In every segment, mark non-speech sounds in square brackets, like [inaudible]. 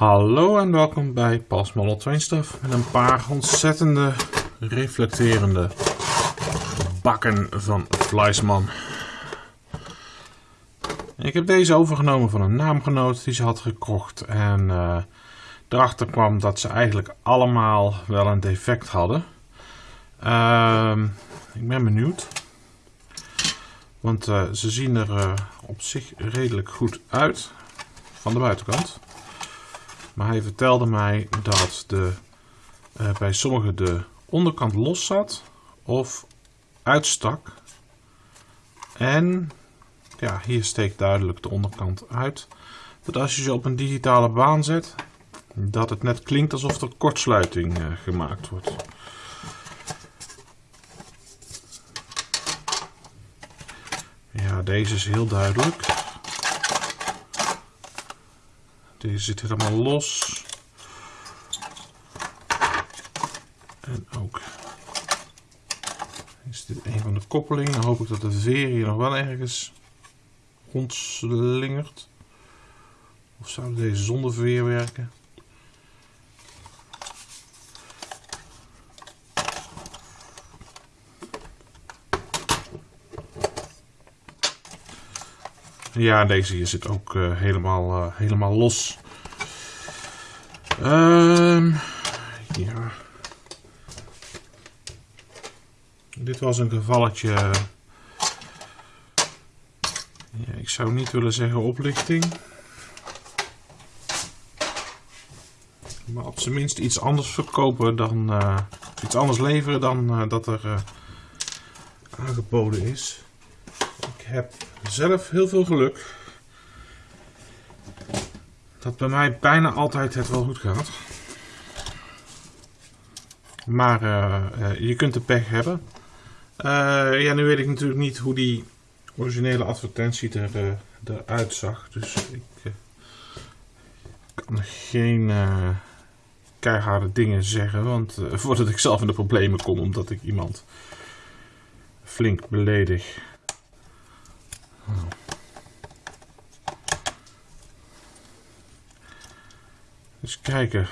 Hallo en welkom bij Pas Model met een paar ontzettende reflecterende bakken van Fleisman. Ik heb deze overgenomen van een naamgenoot die ze had gekocht en uh, erachter kwam dat ze eigenlijk allemaal wel een defect hadden. Uh, ik ben benieuwd. Want uh, ze zien er uh, op zich redelijk goed uit van de buitenkant. Maar hij vertelde mij dat de, uh, bij sommigen de onderkant los zat of uitstak. En ja, hier steekt duidelijk de onderkant uit. Dat als je ze op een digitale baan zet, dat het net klinkt alsof er kortsluiting uh, gemaakt wordt. Ja, deze is heel duidelijk. Deze zit helemaal los. En ook is dit een van de koppelingen. Dan hoop ik dat de veer hier nog wel ergens rondslingert. Of zou deze zonder veer werken? Ja, deze hier zit ook uh, helemaal, uh, helemaal los. Um, ja. Dit was een gevalletje. Ja, ik zou niet willen zeggen oplichting. Maar op zijn minst iets anders verkopen dan. Uh, iets anders leveren dan dat er aangeboden is. Ik heb zelf heel veel geluk. Dat bij mij bijna altijd het wel goed gaat. Maar uh, uh, je kunt de pech hebben. Uh, ja, nu weet ik natuurlijk niet hoe die originele advertentie er, eruit zag. Dus ik kan geen keiharde dingen zeggen. Want [laughs] voordat ik zelf in de problemen kom omdat ik iemand flink beledig. Eens kijken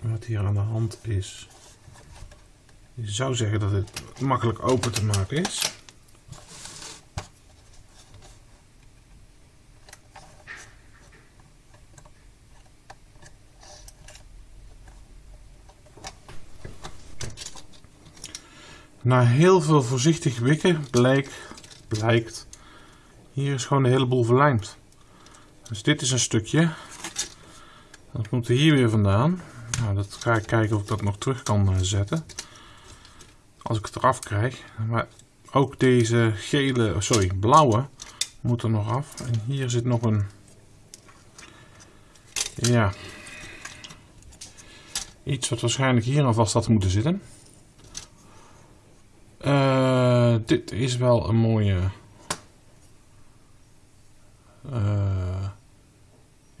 wat hier aan de hand is. Je zou zeggen dat het makkelijk open te maken is. Na heel veel voorzichtig wikken blijkt, blijkt hier is gewoon een heleboel verlijmd. Dus dit is een stukje. Dat er hier weer vandaan. Nou, dat ga ik kijken of ik dat nog terug kan eh, zetten. Als ik het eraf krijg. Maar ook deze gele, sorry, blauwe moet er nog af. En hier zit nog een... Ja. Iets wat waarschijnlijk hier aan vast had moeten zitten. Uh, dit is wel een mooie...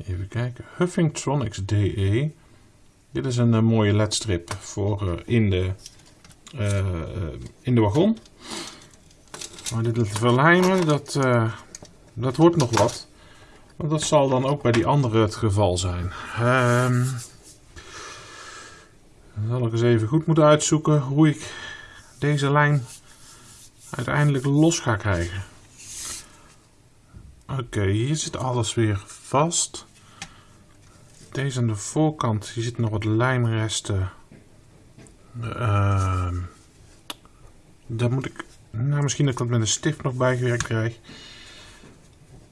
even kijken. Huffingtronics DE. Dit is een, een mooie ledstrip voor uh, in, de, in de wagon. Maar dit verlijmen, dat, dat wordt nog wat. Want dat zal dan ook bij die andere het geval zijn. Um, dan zal ik eens even goed moeten uitzoeken hoe ik deze lijn uiteindelijk los ga krijgen. Oké, hier zit alles weer vast. Deze aan de voorkant, hier zitten nog wat lijmresten. Uh, moet ik, nou misschien dat ik dat met een stift nog bijgewerkt krijg.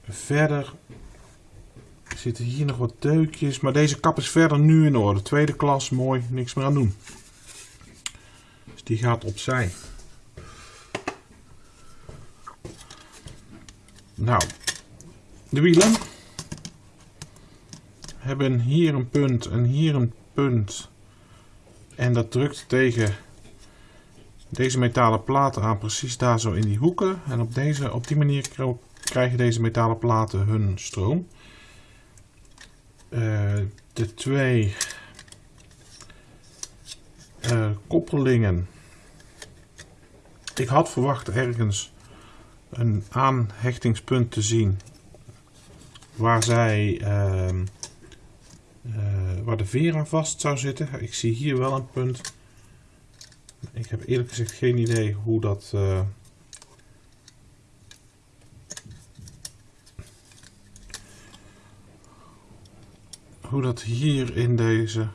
Verder zitten hier nog wat deukjes, maar deze kap is verder nu in orde. Tweede klas, mooi, niks meer aan doen. Dus die gaat opzij. Nou, de wielen hebben hier een punt en hier een punt. En dat drukt tegen deze metalen platen aan, precies daar zo in die hoeken. En op, deze, op die manier krijgen deze metalen platen hun stroom. Uh, de twee uh, koppelingen. Ik had verwacht ergens een aanhechtingspunt te zien waar zij uh, eh, waar de veer aan vast zou zitten. Ik zie hier wel een punt. Ik heb eerlijk gezegd geen idee hoe dat... Uh, hoe dat hier in deze...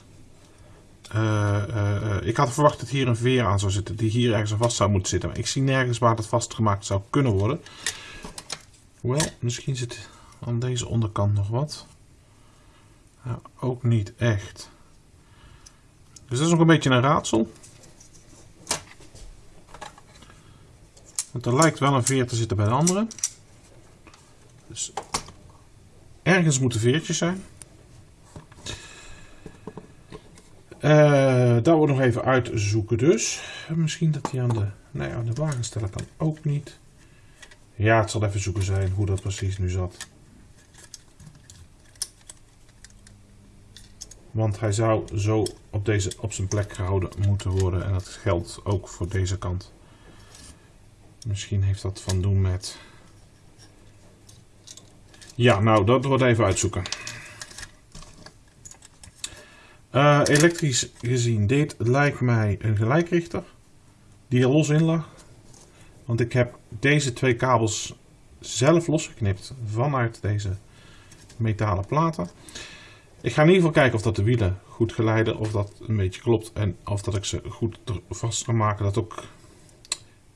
Uh, ik had verwacht dat hier een veer aan zou zitten, die hier ergens aan vast zou moeten zitten. Maar ik zie nergens waar dat vastgemaakt zou kunnen worden. Hoewel, misschien zit aan deze onderkant nog wat. Ook niet echt. Dus dat is nog een beetje een raadsel. Want er lijkt wel een veer te zitten bij de andere. Dus ergens moeten veertjes zijn. Uh, dat wordt nog even uitzoeken dus. Misschien dat hij aan de, nee, aan de wagen stellen kan ook niet. Ja, het zal even zoeken zijn hoe dat precies nu zat. Want hij zou zo op, deze, op zijn plek gehouden moeten worden. En dat geldt ook voor deze kant. Misschien heeft dat van doen met... Ja, nou, dat wordt even uitzoeken. Uh, elektrisch gezien, dit lijkt mij een gelijkrichter. Die er los in lag. Want ik heb deze twee kabels zelf losgeknipt vanuit deze metalen platen. Ik ga in ieder geval kijken of dat de wielen goed geleiden, of dat een beetje klopt en of dat ik ze goed vast kan maken. Dat ook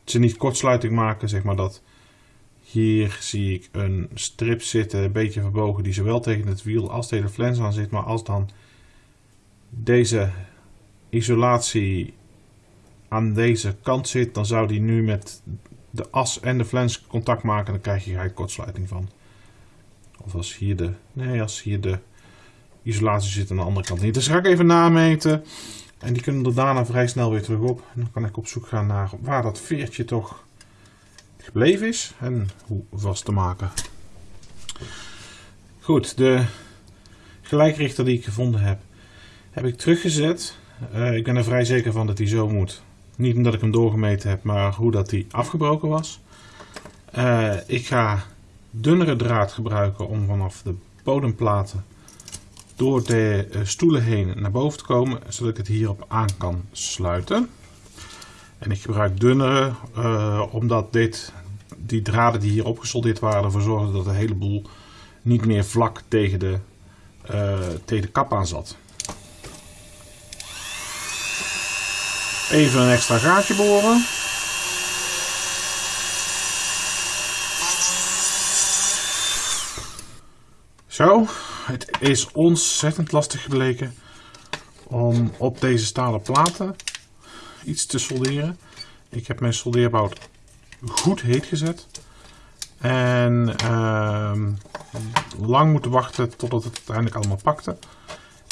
ze niet kortsluiting maken, zeg maar dat hier zie ik een strip zitten, een beetje verbogen, die zowel tegen het wiel als tegen de flens aan zit. Maar als dan deze isolatie aan deze kant zit, dan zou die nu met de as en de flens contact maken. Dan krijg je gelijk kortsluiting van. Of als hier de, nee, als hier de isolatie zit aan de andere kant niet. Dus ga ik even nameten. En die kunnen er daarna vrij snel weer terug op. En dan kan ik op zoek gaan naar waar dat veertje toch gebleven is. En hoe vast te maken. Goed, de gelijkrichter die ik gevonden heb, heb ik teruggezet. Uh, ik ben er vrij zeker van dat hij zo moet. Niet omdat ik hem doorgemeten heb, maar hoe dat hij afgebroken was. Uh, ik ga dunnere draad gebruiken om vanaf de bodemplaten door de eh, stoelen heen naar boven te komen, zodat ik het hierop aan kan sluiten. En ik gebruik dunnere, uh, omdat dit, die draden die hier opgesoldeerd waren ervoor zorgden dat de hele boel niet meer vlak tegen de, uh, tegen de kap aan zat. Even een extra gaatje boren. Zo, het is ontzettend lastig gebleken om op deze stalen platen iets te solderen. Ik heb mijn soldeerbout goed heet gezet. En uh, lang moeten wachten totdat het uiteindelijk allemaal pakte.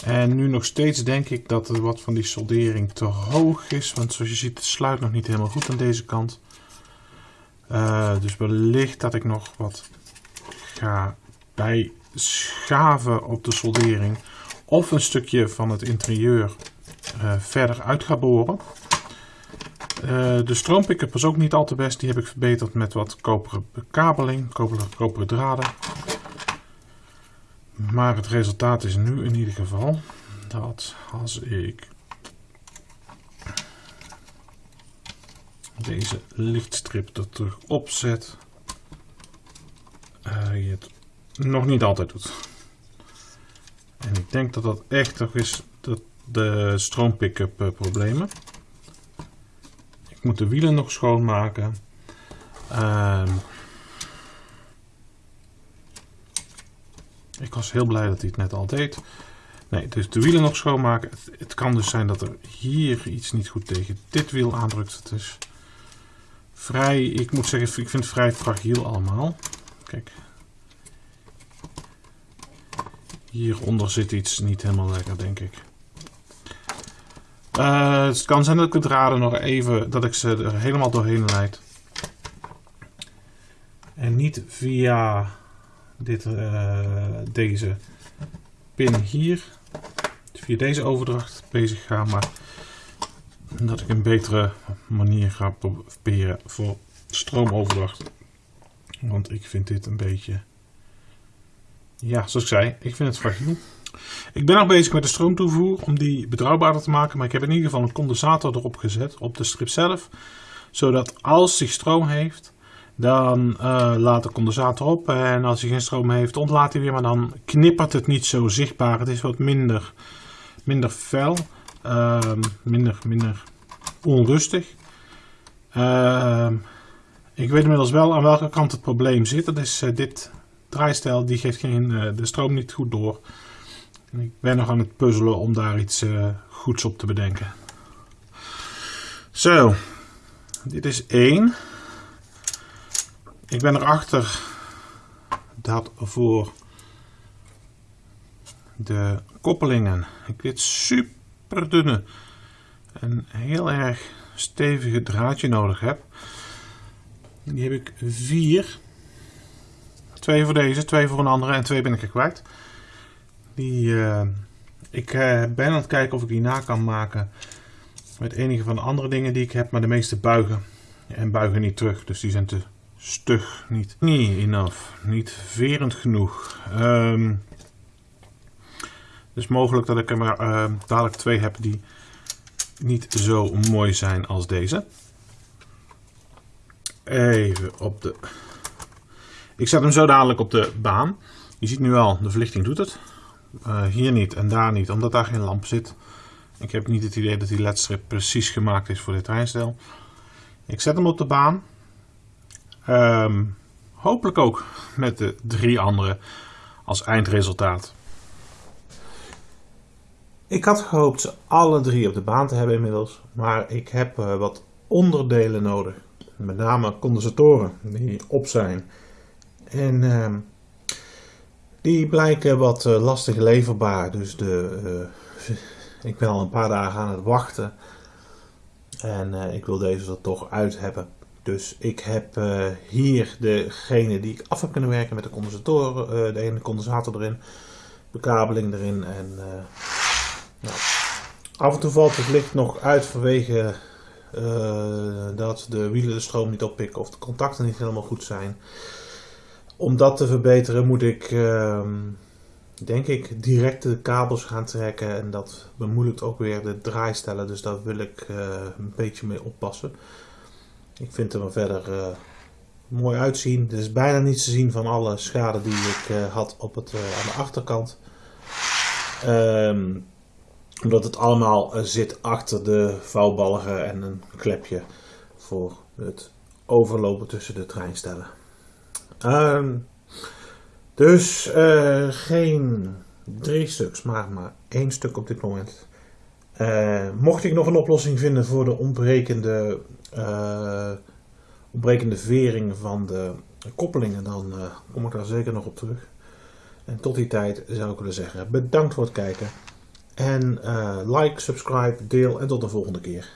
En nu nog steeds denk ik dat er wat van die soldering te hoog is. Want zoals je ziet, het sluit nog niet helemaal goed aan deze kant. Uh, dus wellicht dat ik nog wat ga bij schaven op de soldering. Of een stukje van het interieur uh, verder uit ga boren. Uh, de stroompick-up was ook niet al te best. Die heb ik verbeterd met wat koperen bekabeling, koperen, koperen draden. Maar het resultaat is nu in ieder geval dat als ik deze lichtstrip er terug opzet, uh, je het nog niet altijd doet. En ik denk dat dat echt toch is de, de stroompick-up uh, problemen. Ik moet de wielen nog schoonmaken. Uh, Ik was heel blij dat hij het net al deed. Nee, dus de wielen nog schoonmaken. Het, het, kan dus zijn dat er hier iets niet goed tegen dit wiel aandrukt. Het is vrij, ik moet zeggen, ik vind het vrij fragiel allemaal. Kijk. Hieronder zit iets niet helemaal lekker, denk ik. Uh, het kan zijn dat ik de draden nog even, dat ik ze er helemaal doorheen leid. En niet via dit, uh, deze pin hier via deze overdracht bezig ga, maar dat ik een betere manier ga proberen voor stroomoverdracht. Want ik vind dit een beetje, ja, zoals ik zei, ik vind het fragiel. Ik ben nog bezig met de stroomtoevoer om die betrouwbaarder te maken. Maar ik heb in ieder geval een condensator erop gezet op de strip zelf. Zodat als hij stroom heeft, dan uh, laat de condensator op. En als hij geen stroom heeft, ontlaat hij weer. Maar dan knippert het niet zo zichtbaar. Het is wat minder, minder fel. Uh, minder, minder onrustig. Uh, ik weet inmiddels wel aan welke kant het probleem zit. Dat is uh, dit draaistijl. Die geeft geen, uh, de stroom niet goed door. En ik ben nog aan het puzzelen om daar iets goeds op te bedenken. Zo. Dit is één. Ik ben erachter dat voor de koppelingen ik dit super dunne en heel erg stevige draadje nodig heb. Die heb ik vier. Twee voor deze, twee voor een andere en twee ben ik er kwijt. Die, uh, ik uh, ben aan het kijken of ik die na kan maken met enige van de andere dingen die ik heb, maar de meeste buigen en buigen niet terug. Dus die zijn te stug, niet, niet enough, niet verend genoeg. Um, dus mogelijk dat ik er maar uh, dadelijk twee heb die niet zo mooi zijn als deze. Even op de... Ik zet hem zo dadelijk op de baan. Je ziet nu al, de verlichting doet het. Uh, hier niet en daar niet, omdat daar geen lamp zit. Ik heb niet het idee dat die ledstrip precies gemaakt is voor dit treinstel. Ik zet hem op de baan. Um, hopelijk ook met de drie andere als eindresultaat. Ik had gehoopt ze alle drie op de baan te hebben inmiddels, maar ik heb uh, wat onderdelen nodig. Met name condensatoren die op zijn. En uh, die blijken wat uh, lastig leverbaar. Dus de, uh, [laughs] ik ben al een paar dagen aan het wachten. En ik wil deze er toch uit hebben. Dus ik heb hier degene die ik af heb kunnen werken met de condensatoren. de ene condensator erin, bekabeling erin en nou, af en toe valt het licht nog uit vanwege dat de wielen de stroom niet oppikken of de contacten niet helemaal goed zijn. Om dat te verbeteren moet ik, uh, denk ik, direct de kabels gaan trekken. En dat bemoeilijkt ook weer de draaistellen. Dus daar wil ik uh, een beetje mee oppassen. Ik vind het er verder uh, mooi uitzien. Er is bijna niets te zien van alle schade die ik had op het, aan de achterkant. Um, omdat het allemaal eh, zit achter de vouwbalgen en een klepje voor het overlopen tussen de treinstellen. Uh, dus uh, geen drie stuks, maar maar één stuk op dit moment. Uh, mocht ik nog een oplossing vinden voor de ontbrekende, ontbrekende vering van de koppelingen, dan kom ik daar zeker nog op terug. En tot die tijd zou ik willen zeggen, bedankt voor het kijken. En like, subscribe, deel en tot de volgende keer.